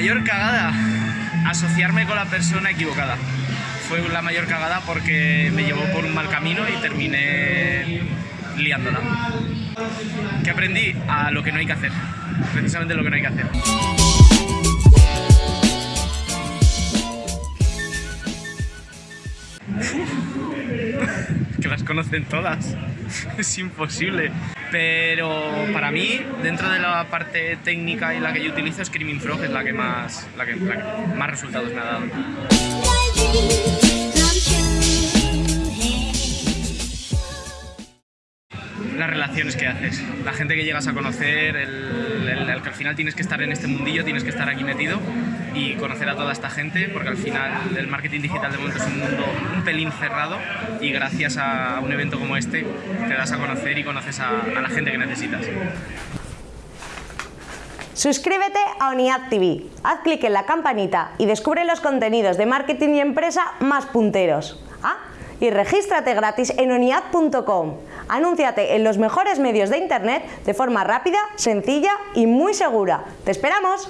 mayor cagada, asociarme con la persona equivocada. Fue la mayor cagada porque me llevó por un mal camino y terminé liándola. ¿Qué aprendí? A lo que no hay que hacer. Precisamente lo que no hay que hacer. que las conocen todas. Es imposible. Pero para mí, dentro de la parte técnica y la que yo utilizo, Screaming Frog es la que más, la que más resultados me ha dado. Las relaciones que haces, la gente que llegas a conocer, el, que al final tienes que estar en este mundillo, tienes que estar aquí metido y conocer a toda esta gente, porque al final el marketing digital de momento es un mundo un pelín cerrado y gracias a un evento como este te das a conocer y conoces a, a la gente que necesitas. Suscríbete a ONIAD TV, haz clic en la campanita y descubre los contenidos de marketing y empresa más punteros. Ah, y regístrate gratis en oniad.com. Anúnciate en los mejores medios de internet de forma rápida, sencilla y muy segura. ¡Te esperamos!